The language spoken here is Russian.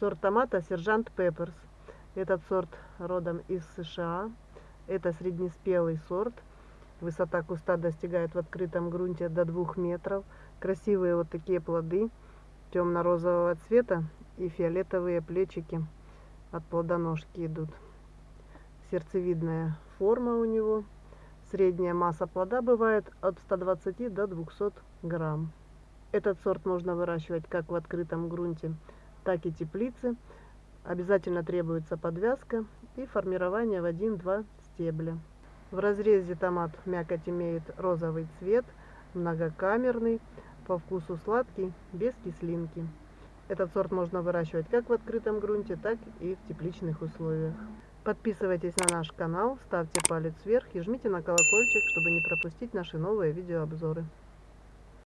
Сорт томата Сержант Пепперс. Этот сорт родом из США. Это среднеспелый сорт. Высота куста достигает в открытом грунте до 2 метров. Красивые вот такие плоды темно-розового цвета и фиолетовые плечики от плодоножки идут. Сердцевидная форма у него. Средняя масса плода бывает от 120 до 200 грамм. Этот сорт можно выращивать как в открытом грунте, так и теплице. Обязательно требуется подвязка и формирование в 1-2 стебля. В разрезе томат мякоть имеет розовый цвет, многокамерный, по вкусу сладкий, без кислинки. Этот сорт можно выращивать как в открытом грунте, так и в тепличных условиях. Подписывайтесь на наш канал, ставьте палец вверх и жмите на колокольчик, чтобы не пропустить наши новые видеообзоры.